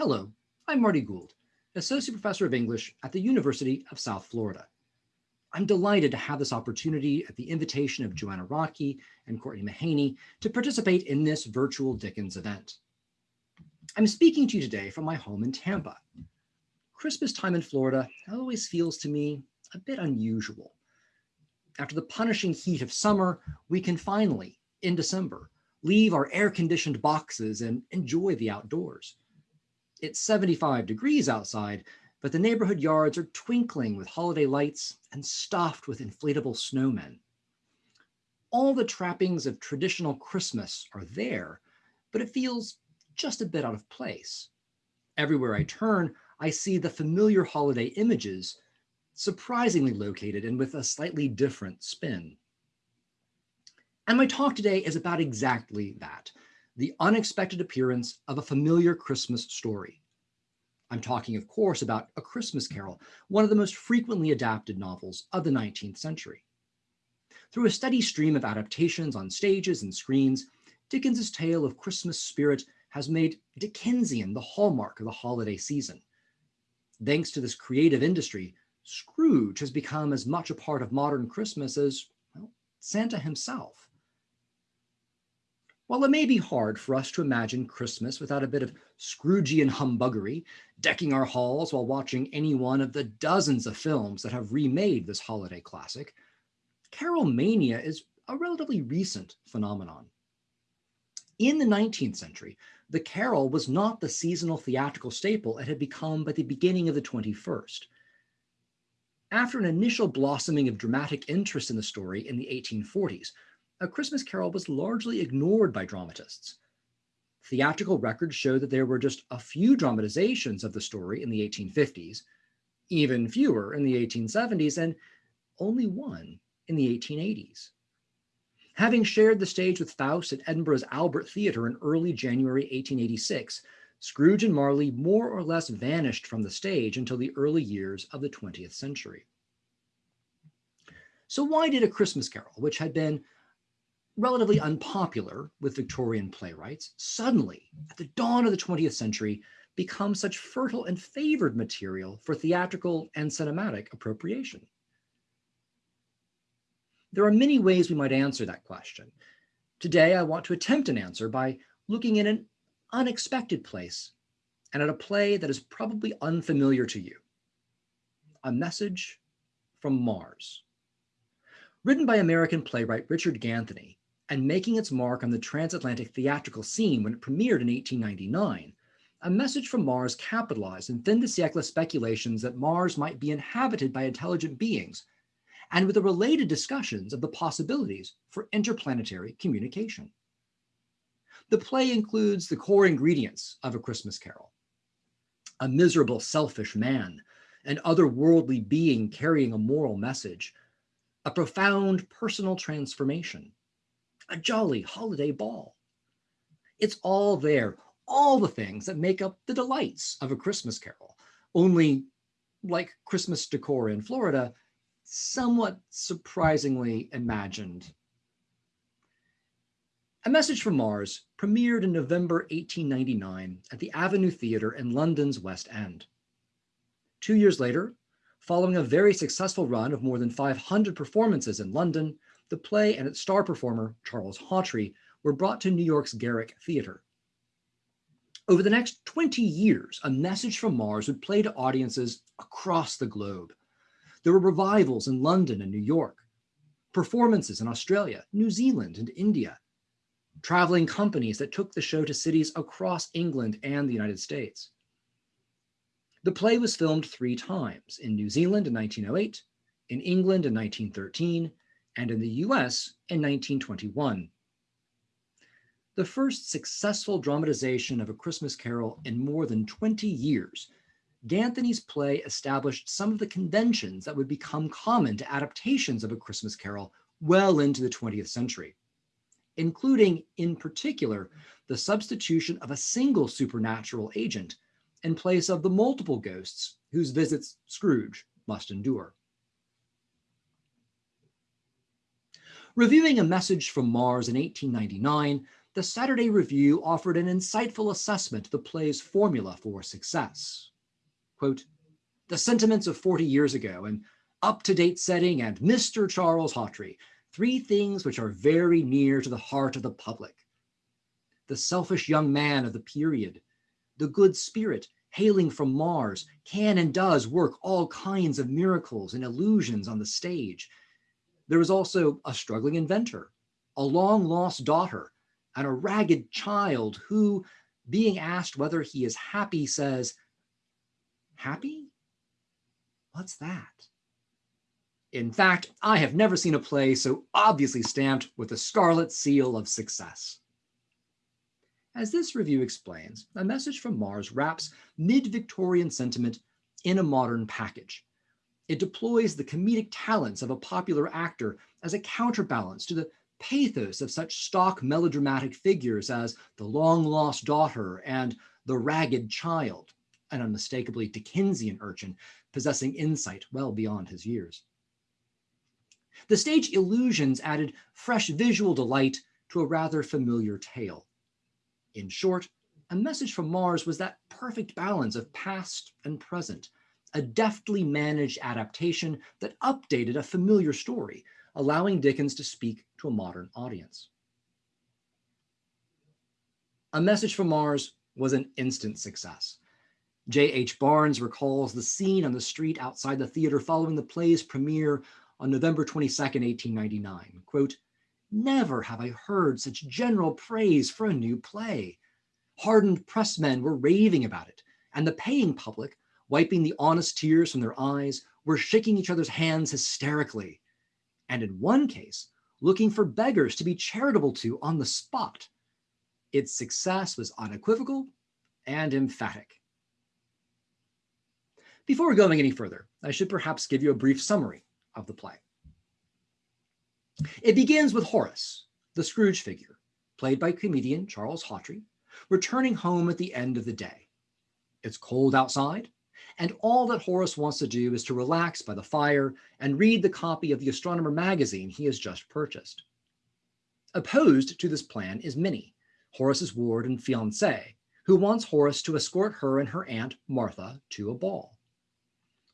Hello, I'm Marty Gould, Associate Professor of English at the University of South Florida. I'm delighted to have this opportunity at the invitation of Joanna Rocky and Courtney Mahaney to participate in this virtual Dickens event. I'm speaking to you today from my home in Tampa. Christmas time in Florida always feels to me a bit unusual. After the punishing heat of summer, we can finally, in December, leave our air-conditioned boxes and enjoy the outdoors. It's 75 degrees outside, but the neighborhood yards are twinkling with holiday lights and stuffed with inflatable snowmen. All the trappings of traditional Christmas are there, but it feels just a bit out of place. Everywhere I turn, I see the familiar holiday images, surprisingly located and with a slightly different spin. And my talk today is about exactly that, the unexpected appearance of a familiar Christmas story. I'm talking, of course, about A Christmas Carol, one of the most frequently adapted novels of the 19th century. Through a steady stream of adaptations on stages and screens, Dickens's tale of Christmas spirit has made Dickensian the hallmark of the holiday season. Thanks to this creative industry, Scrooge has become as much a part of modern Christmas as well, Santa himself. While it may be hard for us to imagine Christmas without a bit of Scroogean humbuggery, decking our halls while watching any one of the dozens of films that have remade this holiday classic, Carol mania is a relatively recent phenomenon. In the 19th century, the carol was not the seasonal theatrical staple it had become by the beginning of the 21st. After an initial blossoming of dramatic interest in the story in the 1840s, a Christmas Carol was largely ignored by dramatists. Theatrical records show that there were just a few dramatizations of the story in the 1850s, even fewer in the 1870s, and only one in the 1880s. Having shared the stage with Faust at Edinburgh's Albert Theatre in early January 1886, Scrooge and Marley more or less vanished from the stage until the early years of the 20th century. So why did A Christmas Carol, which had been relatively unpopular with Victorian playwrights, suddenly, at the dawn of the 20th century, become such fertile and favored material for theatrical and cinematic appropriation? There are many ways we might answer that question. Today, I want to attempt an answer by looking in an unexpected place and at a play that is probably unfamiliar to you. A Message from Mars. Written by American playwright Richard Ganthony, and making its mark on the transatlantic theatrical scene when it premiered in 1899, A Message from Mars capitalized in fin de siècle speculations that Mars might be inhabited by intelligent beings, and with the related discussions of the possibilities for interplanetary communication. The play includes the core ingredients of A Christmas Carol. A miserable, selfish man, an otherworldly being carrying a moral message, a profound personal transformation, a jolly holiday ball. It's all there, all the things that make up the delights of a Christmas carol, only like Christmas decor in Florida, somewhat surprisingly imagined. A Message from Mars premiered in November 1899 at the Avenue Theatre in London's West End. Two years later, following a very successful run of more than 500 performances in London, the play and its star performer, Charles Hawtrey, were brought to New York's Garrick Theatre. Over the next 20 years, A Message from Mars would play to audiences across the globe. There were revivals in London and New York, performances in Australia, New Zealand, and India, traveling companies that took the show to cities across England and the United States. The play was filmed three times, in New Zealand in 1908, in England in 1913, and in the US in 1921. The first successful dramatization of A Christmas Carol in more than 20 years, Ganthony's play established some of the conventions that would become common to adaptations of A Christmas Carol well into the 20th century, including, in particular, the substitution of a single supernatural agent in place of the multiple ghosts whose visits Scrooge must endure. Reviewing a message from Mars in 1899, the Saturday Review offered an insightful assessment of the play's formula for success. Quote, the sentiments of 40 years ago, an up-to-date setting, and Mr. Charles Hawtrey, three things which are very near to the heart of the public. The selfish young man of the period, the good spirit hailing from Mars, can and does work all kinds of miracles and illusions on the stage. There is also a struggling inventor, a long lost daughter, and a ragged child who, being asked whether he is happy, says, happy? What's that? In fact, I have never seen a play so obviously stamped with the scarlet seal of success. As this review explains, A Message from Mars wraps mid-Victorian sentiment in a modern package. It deploys the comedic talents of a popular actor as a counterbalance to the pathos of such stock melodramatic figures as the long-lost daughter and the ragged child, an unmistakably Dickensian urchin possessing insight well beyond his years. The stage illusions added fresh visual delight to a rather familiar tale. In short, A Message from Mars was that perfect balance of past and present, a deftly managed adaptation that updated a familiar story, allowing Dickens to speak to a modern audience. A Message from Mars was an instant success. J.H. Barnes recalls the scene on the street outside the theater following the play's premiere on November 22, 1899. Quote, Never have I heard such general praise for a new play. Hardened pressmen were raving about it, and the paying public, wiping the honest tears from their eyes, were shaking each other's hands hysterically. And in one case, looking for beggars to be charitable to on the spot. Its success was unequivocal and emphatic. Before going any further, I should perhaps give you a brief summary of the play. It begins with Horace, the Scrooge figure, played by comedian Charles Hawtrey, returning home at the end of the day. It's cold outside, and all that Horace wants to do is to relax by the fire and read the copy of the Astronomer magazine he has just purchased. Opposed to this plan is Minnie, Horace's ward and fiancée, who wants Horace to escort her and her aunt, Martha, to a ball.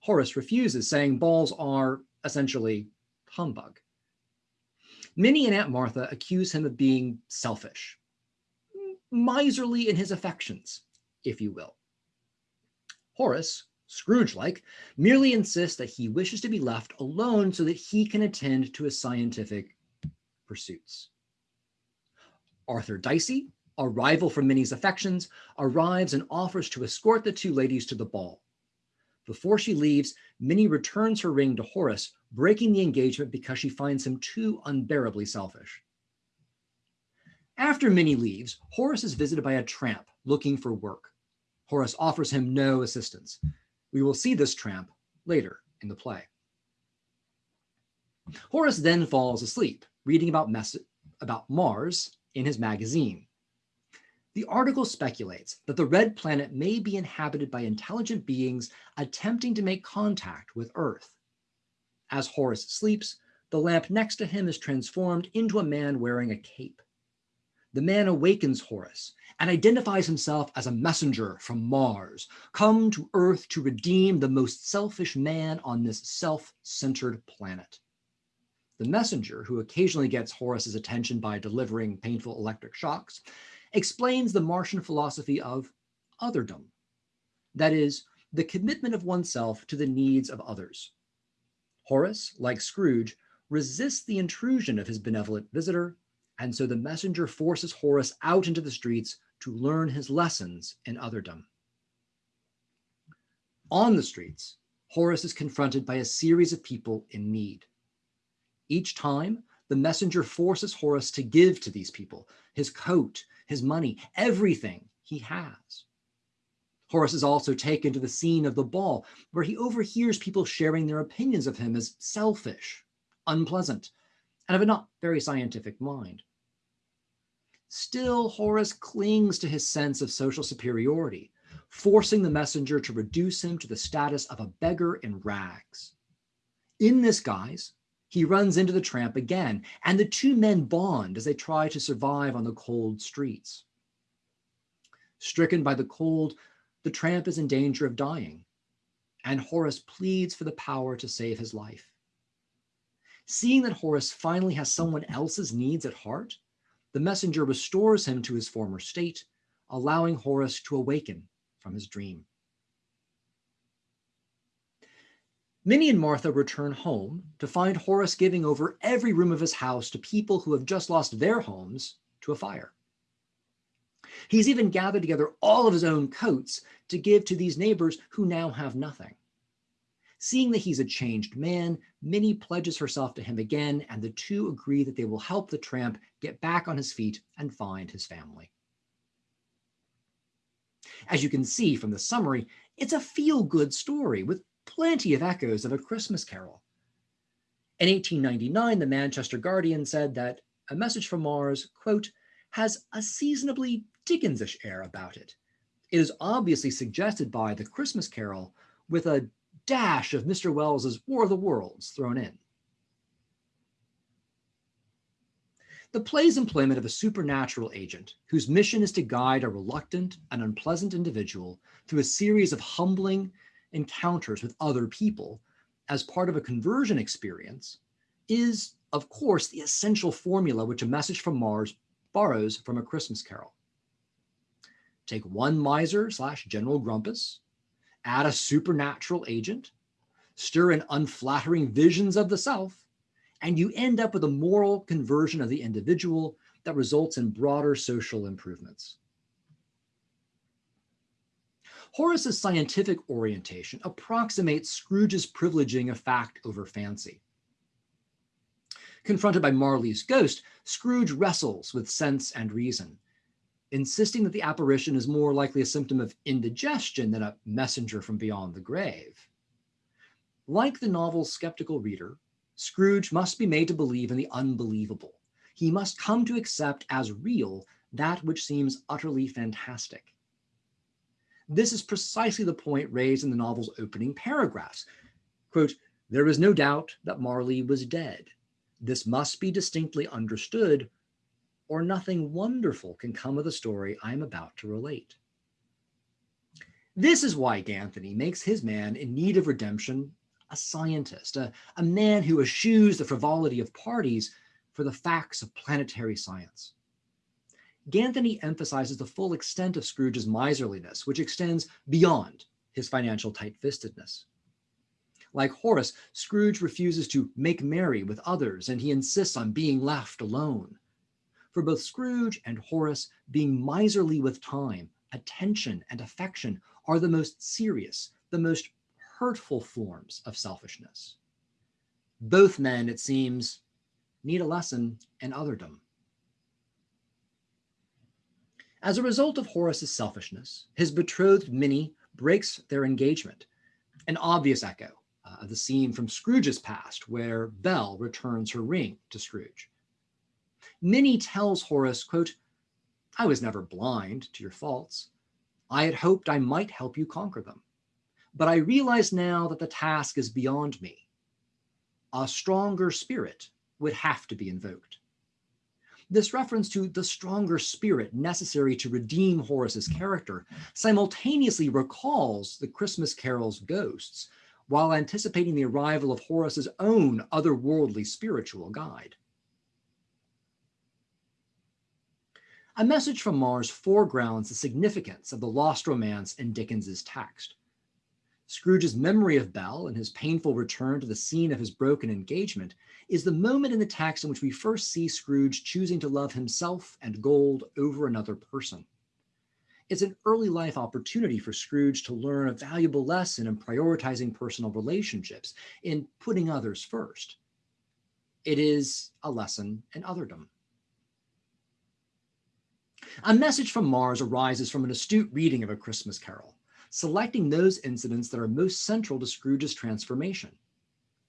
Horace refuses, saying balls are, essentially, humbug. Minnie and Aunt Martha accuse him of being selfish, miserly in his affections, if you will. Horace, Scrooge-like, merely insists that he wishes to be left alone so that he can attend to his scientific pursuits. Arthur Dicey, a rival for Minnie's affections, arrives and offers to escort the two ladies to the ball. Before she leaves, Minnie returns her ring to Horace, breaking the engagement because she finds him too unbearably selfish. After Minnie leaves, Horace is visited by a tramp looking for work. Horace offers him no assistance. We will see this tramp later in the play. Horace then falls asleep, reading about, about Mars in his magazine. The article speculates that the red planet may be inhabited by intelligent beings attempting to make contact with Earth. As Horace sleeps, the lamp next to him is transformed into a man wearing a cape. The man awakens Horace and identifies himself as a messenger from Mars, come to Earth to redeem the most selfish man on this self-centered planet. The messenger, who occasionally gets Horace's attention by delivering painful electric shocks, explains the Martian philosophy of otherdom. That is, the commitment of oneself to the needs of others. Horace, like Scrooge, resists the intrusion of his benevolent visitor, and so the messenger forces Horace out into the streets to learn his lessons in otherdom. On the streets, Horace is confronted by a series of people in need. Each time, the messenger forces Horace to give to these people his coat, his money, everything he has. Horace is also taken to the scene of the ball, where he overhears people sharing their opinions of him as selfish, unpleasant, and of a not very scientific mind. Still, Horace clings to his sense of social superiority, forcing the messenger to reduce him to the status of a beggar in rags. In this guise, He runs into the tramp again, and the two men bond as they try to survive on the cold streets. Stricken by the cold, the tramp is in danger of dying, and Horace pleads for the power to save his life. Seeing that Horace finally has someone else's needs at heart, the messenger restores him to his former state, allowing Horace to awaken from his dream. Minnie and Martha return home to find Horace giving over every room of his house to people who have just lost their homes to a fire. He's even gathered together all of his own coats to give to these neighbors who now have nothing. Seeing that he's a changed man, Minnie pledges herself to him again, and the two agree that they will help the tramp get back on his feet and find his family. As you can see from the summary, it's a feel-good story with plenty of echoes of A Christmas Carol. In 1899, the Manchester Guardian said that A Message from Mars, quote, has a seasonably Dickensish air about it. It is obviously suggested by The Christmas Carol with a dash of Mr. Wells's War of the Worlds thrown in. The play's employment of a supernatural agent whose mission is to guide a reluctant and unpleasant individual through a series of humbling encounters with other people as part of a conversion experience is, of course, the essential formula which a message from Mars borrows from A Christmas Carol. Take one miser slash General Grumpus, add a supernatural agent, stir in unflattering visions of the self, and you end up with a moral conversion of the individual that results in broader social improvements. Horace's scientific orientation approximates Scrooge's privileging of fact over fancy. Confronted by Marley's ghost, Scrooge wrestles with sense and reason, insisting that the apparition is more likely a symptom of indigestion than a messenger from beyond the grave. Like the novel's skeptical reader, Scrooge must be made to believe in the unbelievable. He must come to accept as real that which seems utterly fantastic. This is precisely the point raised in the novel's opening paragraphs. Quote, there is no doubt that Marley was dead. This must be distinctly understood or nothing wonderful can come of the story I am about to relate. This is why Ganthony makes his man in need of redemption a scientist, a, a man who eschews the frivolity of parties for the facts of planetary science. Ganthony emphasizes the full extent of Scrooge's miserliness, which extends beyond his financial tight-fistedness. Like Horace, Scrooge refuses to make merry with others, and he insists on being left alone. For both Scrooge and Horace, being miserly with time, attention, and affection are the most serious, the most hurtful forms of selfishness. Both men, it seems, need a lesson in otherdom. As a result of Horace's selfishness, his betrothed Minnie breaks their engagement, an obvious echo uh, of the scene from Scrooge's past where Belle returns her ring to Scrooge. Minnie tells Horace, quote, I was never blind to your faults. I had hoped I might help you conquer them. But I realize now that the task is beyond me. A stronger spirit would have to be invoked. This reference to the stronger spirit necessary to redeem Horace's character simultaneously recalls the Christmas Carol's ghosts while anticipating the arrival of Horace's own otherworldly spiritual guide. A message from Mars foregrounds the significance of the lost romance in Dickens's text. Scrooge's memory of Belle and his painful return to the scene of his broken engagement is the moment in the text in which we first see Scrooge choosing to love himself and gold over another person. It's an early life opportunity for Scrooge to learn a valuable lesson in prioritizing personal relationships, in putting others first. It is a lesson in otherdom. A message from Mars arises from an astute reading of A Christmas Carol selecting those incidents that are most central to Scrooge's transformation.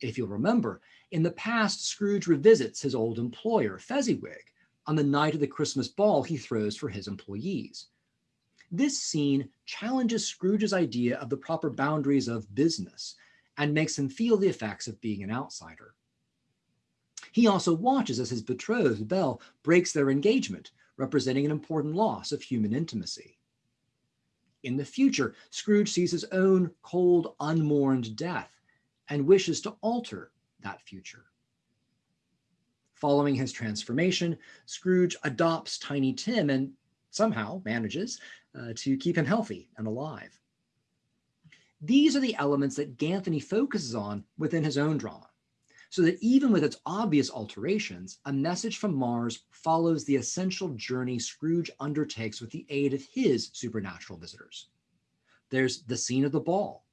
If you'll remember, in the past, Scrooge revisits his old employer, Fezziwig, on the night of the Christmas ball he throws for his employees. This scene challenges Scrooge's idea of the proper boundaries of business and makes him feel the effects of being an outsider. He also watches as his betrothed, Belle, breaks their engagement, representing an important loss of human intimacy. In the future, Scrooge sees his own cold, unmourned death and wishes to alter that future. Following his transformation, Scrooge adopts Tiny Tim and somehow manages uh, to keep him healthy and alive. These are the elements that Ganthony focuses on within his own drama, so that even with its obvious alterations, a message from Mars follows the essential journey Scrooge undertakes with the aid of his supernatural visitors. There's the scene of the ball,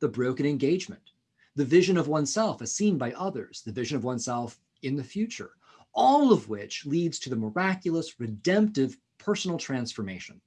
the broken engagement, the vision of oneself as seen by others, the vision of oneself in the future, all of which leads to the miraculous, redemptive personal transformation.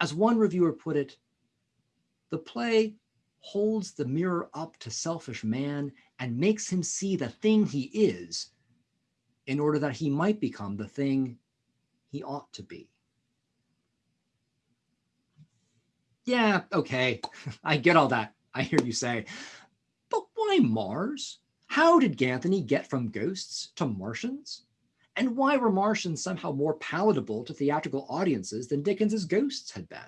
As one reviewer put it, the play holds the mirror up to selfish man and makes him see the thing he is in order that he might become the thing he ought to be. Yeah, okay, I get all that. I hear you say, but why Mars? How did Ganthony get from ghosts to Martians? And why were Martians somehow more palatable to theatrical audiences than Dickens's ghosts had been?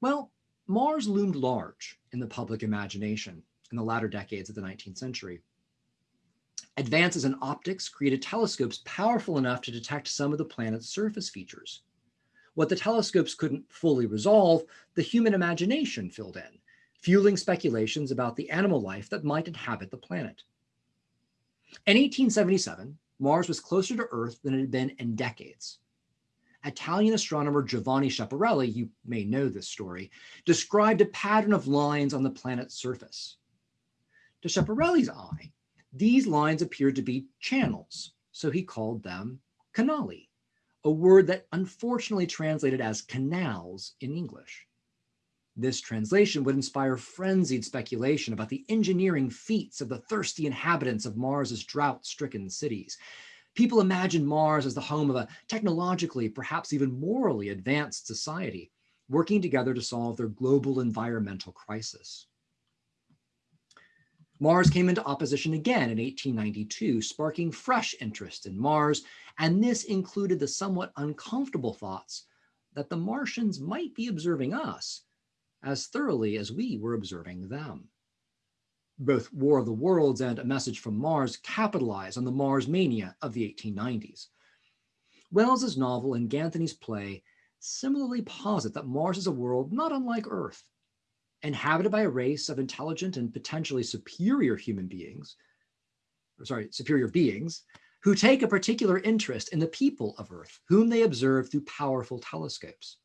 Well, Mars loomed large in the public imagination in the latter decades of the 19th century. Advances in optics created telescopes powerful enough to detect some of the planet's surface features. What the telescopes couldn't fully resolve, the human imagination filled in, fueling speculations about the animal life that might inhabit the planet. In 1877, Mars was closer to Earth than it had been in decades. Italian astronomer Giovanni Schiaparelli, you may know this story, described a pattern of lines on the planet's surface. To Schiaparelli's eye, these lines appeared to be channels, so he called them canali, a word that unfortunately translated as canals in English. This translation would inspire frenzied speculation about the engineering feats of the thirsty inhabitants of Mars's drought-stricken cities. People imagine Mars as the home of a technologically, perhaps even morally advanced society, working together to solve their global environmental crisis. Mars came into opposition again in 1892, sparking fresh interest in Mars, and this included the somewhat uncomfortable thoughts that the Martians might be observing us as thoroughly as we were observing them. Both War of the Worlds and A Message from Mars capitalize on the Mars mania of the 1890s. Wells's novel and Ganthony's play similarly posit that Mars is a world not unlike Earth, inhabited by a race of intelligent and potentially superior human beings, or sorry, superior beings, who take a particular interest in the people of Earth, whom they observe through powerful telescopes.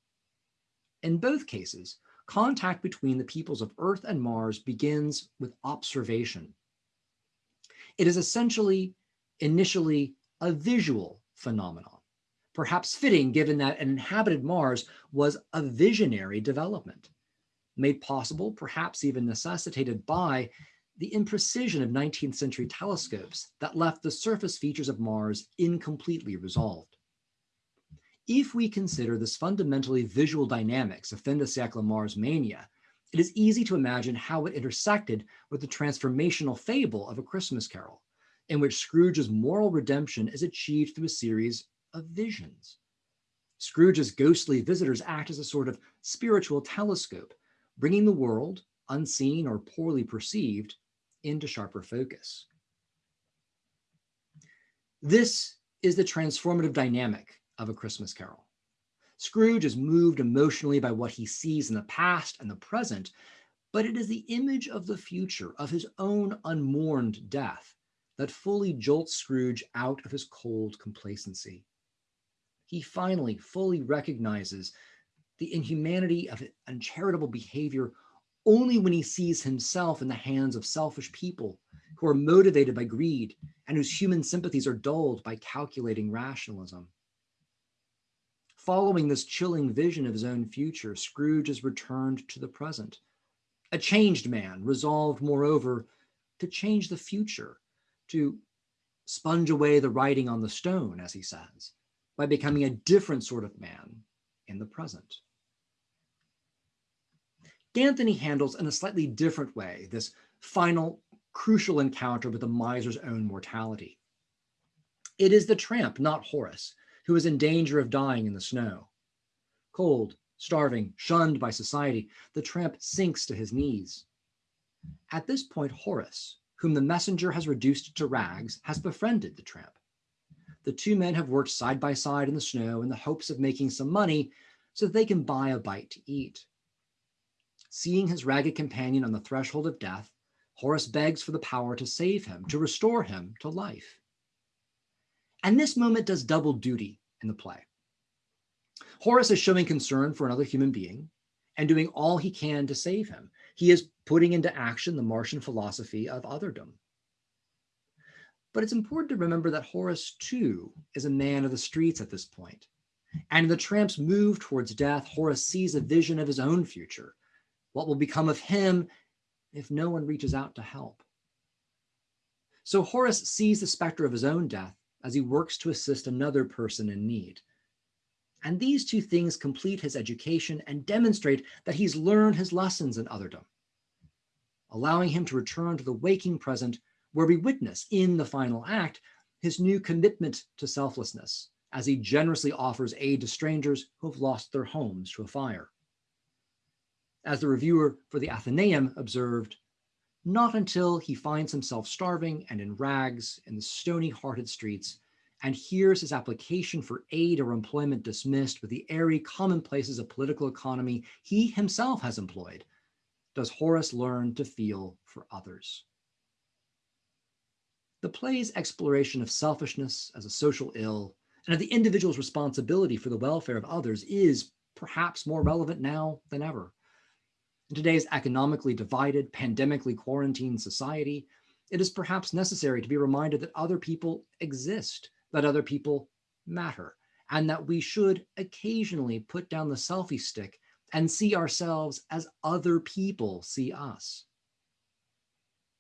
In both cases, contact between the peoples of Earth and Mars begins with observation. It is essentially, initially, a visual phenomenon, perhaps fitting given that an inhabited Mars was a visionary development, made possible, perhaps even necessitated by the imprecision of 19th century telescopes that left the surface features of Mars incompletely resolved. If we consider this fundamentally visual dynamics of fin de siècle Mars mania, it is easy to imagine how it intersected with the transformational fable of A Christmas Carol, in which Scrooge's moral redemption is achieved through a series of visions. Scrooge's ghostly visitors act as a sort of spiritual telescope, bringing the world, unseen or poorly perceived, into sharper focus. This is the transformative dynamic of A Christmas Carol. Scrooge is moved emotionally by what he sees in the past and the present, but it is the image of the future, of his own unmourned death, that fully jolts Scrooge out of his cold complacency. He finally fully recognizes the inhumanity of uncharitable behavior only when he sees himself in the hands of selfish people who are motivated by greed and whose human sympathies are dulled by calculating rationalism. Following this chilling vision of his own future, Scrooge is returned to the present. A changed man, resolved, moreover, to change the future, to sponge away the writing on the stone, as he says, by becoming a different sort of man in the present. Ganthony handles in a slightly different way this final crucial encounter with the miser's own mortality. It is the tramp, not Horace, who is in danger of dying in the snow. Cold, starving, shunned by society, the tramp sinks to his knees. At this point, Horace, whom the messenger has reduced to rags, has befriended the tramp. The two men have worked side by side in the snow in the hopes of making some money so that they can buy a bite to eat. Seeing his ragged companion on the threshold of death, Horace begs for the power to save him, to restore him to life. And this moment does double duty in the play. Horace is showing concern for another human being and doing all he can to save him. He is putting into action the Martian philosophy of otherdom. But it's important to remember that Horace, too, is a man of the streets at this point. And in the tramp's move towards death, Horace sees a vision of his own future, what will become of him if no one reaches out to help. So Horace sees the specter of his own death as he works to assist another person in need. And these two things complete his education and demonstrate that he's learned his lessons in otherdom, allowing him to return to the waking present where we witness in the final act his new commitment to selflessness as he generously offers aid to strangers who have lost their homes to a fire. As the reviewer for the Athenaeum observed, not until he finds himself starving and in rags in the stony-hearted streets and hears his application for aid or employment dismissed with the airy commonplaces of political economy he himself has employed, does Horace learn to feel for others. The play's exploration of selfishness as a social ill and of the individual's responsibility for the welfare of others is perhaps more relevant now than ever. In today's economically divided, pandemically quarantined society, it is perhaps necessary to be reminded that other people exist, that other people matter, and that we should occasionally put down the selfie stick and see ourselves as other people see us.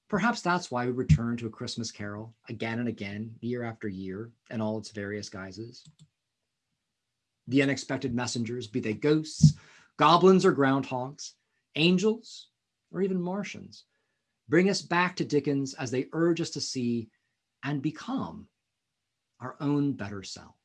Perhaps that's why we return to A Christmas Carol again and again, year after year, in all its various guises. The unexpected messengers, be they ghosts, goblins, or groundhogs, angels, or even Martians, bring us back to Dickens as they urge us to see and become our own better self.